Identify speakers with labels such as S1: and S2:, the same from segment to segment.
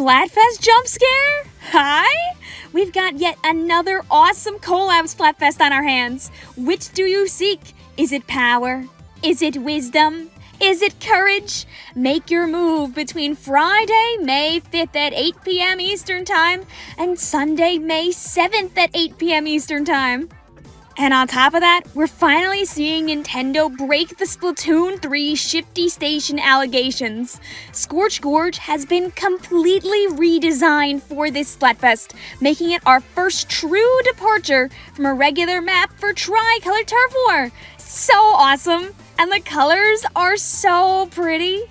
S1: Splatfest jump scare? Hi! We've got yet another awesome collab Splatfest on our hands. Which do you seek? Is it power? Is it wisdom? Is it courage? Make your move between Friday, May 5th at 8 p.m. Eastern Time and Sunday, May 7th at 8 p.m. Eastern Time. And on top of that, we're finally seeing Nintendo break the Splatoon 3 Shifty Station allegations. Scorch Gorge has been completely redesigned for this Splatfest, making it our first true departure from a regular map for Tricolor Turf War. So awesome! And the colors are so pretty.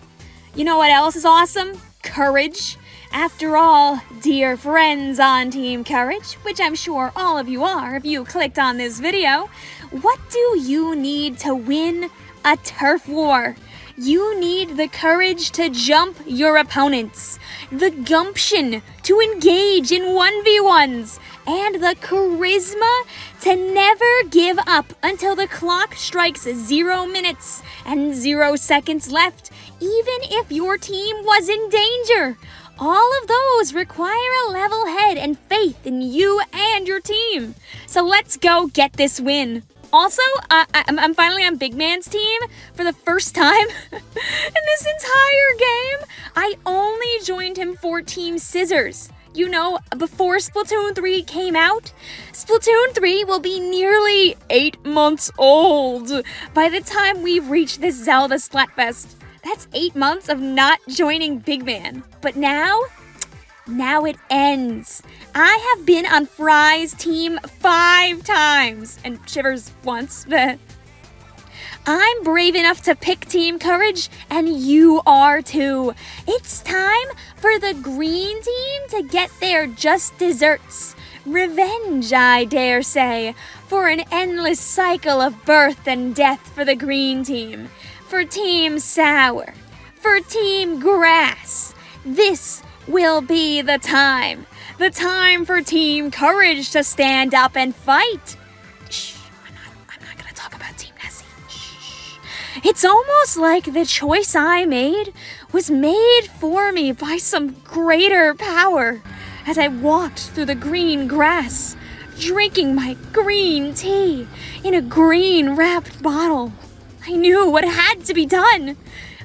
S1: You know what else is awesome? Courage. After all, dear friends on Team Courage, which I'm sure all of you are if you clicked on this video, what do you need to win a turf war? You need the courage to jump your opponents, the gumption to engage in 1v1s, and the charisma to never give up until the clock strikes zero minutes and zero seconds left, even if your team was in danger. All of those require a level head and faith in you and your team. So let's go get this win. Also, uh, I'm finally on Big Man's team for the first time in this entire game. I only joined him for Team Scissors. You know, before Splatoon 3 came out, Splatoon 3 will be nearly 8 months old by the time we've reached this Zelda Splatfest. That's eight months of not joining Big Man. But now, now it ends. I have been on Frye's team five times, and Shiver's once. But I'm brave enough to pick Team Courage, and you are too. It's time for the green team to get their just desserts. Revenge, I dare say, for an endless cycle of birth and death for the green team for Team Sour, for Team Grass. This will be the time. The time for Team Courage to stand up and fight. Shh, I'm not, I'm not gonna talk about Team Nessie. Shh. It's almost like the choice I made was made for me by some greater power as I walked through the green grass, drinking my green tea in a green wrapped bottle. I knew what had to be done.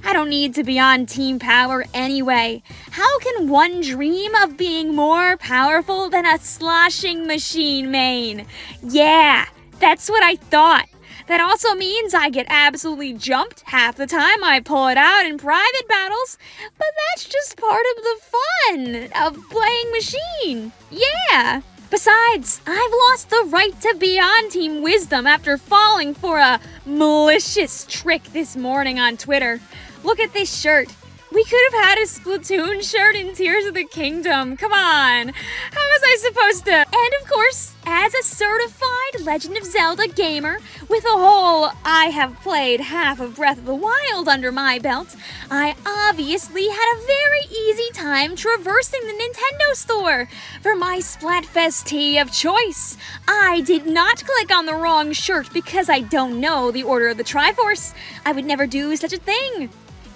S1: I don't need to be on Team Power anyway. How can one dream of being more powerful than a sloshing machine main? Yeah, that's what I thought. That also means I get absolutely jumped half the time I pull it out in private battles, but that's just part of the fun of playing machine. Yeah. Besides, I've lost the right to be on Team Wisdom after falling for a malicious trick this morning on Twitter. Look at this shirt. We could have had a Splatoon shirt in Tears of the Kingdom. Come on. How was I supposed to? And of course, as a certified Legend of Zelda gamer with a whole I have played half of Breath of the Wild under my belt, I obviously had a very easy time traversing the Nintendo store for my Splatfest tee of choice. I did not click on the wrong shirt because I don't know the order of the Triforce. I would never do such a thing.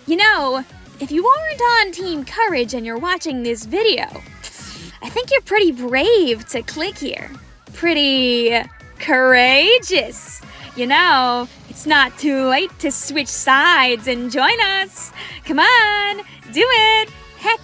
S1: You know, if you aren't on Team Courage and you're watching this video, I think you're pretty brave to click here. Pretty courageous. You know, it's not too late to switch sides and join us. Come on, do it. Heck,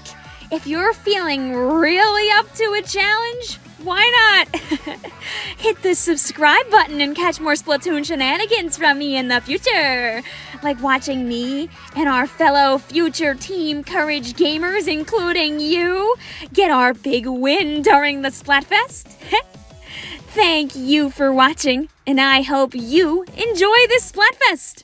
S1: if you're feeling really up to a challenge, why not? Hit the subscribe button and catch more Splatoon shenanigans from me in the future. Like watching me and our fellow future Team Courage gamers, including you, get our big win during the Splatfest. Thank you for watching, and I hope you enjoy this Splatfest!